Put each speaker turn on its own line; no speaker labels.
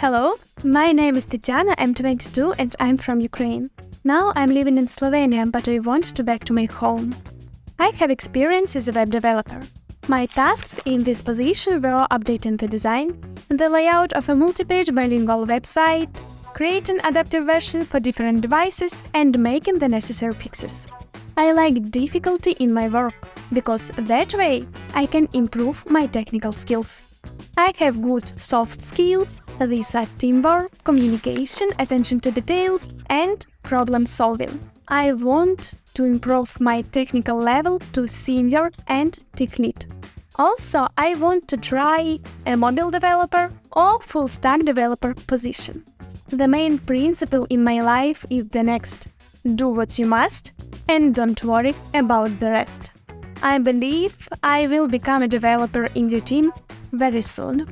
Hello, my name is Tatiana, I'm 22 and I'm from Ukraine. Now I'm living in Slovenia, but I want to back to my home. I have experience as a web developer. My tasks in this position were updating the design, the layout of a multi-page bilingual website, creating adaptive version for different devices and making the necessary fixes. I like difficulty in my work, because that way I can improve my technical skills. I have good soft skills, these are teamwork, communication, attention to details and problem solving. I want to improve my technical level to senior and tech lead. Also, I want to try a mobile developer or full stack developer position. The main principle in my life is the next do what you must and don't worry about the rest. I believe I will become a developer in the team very soon.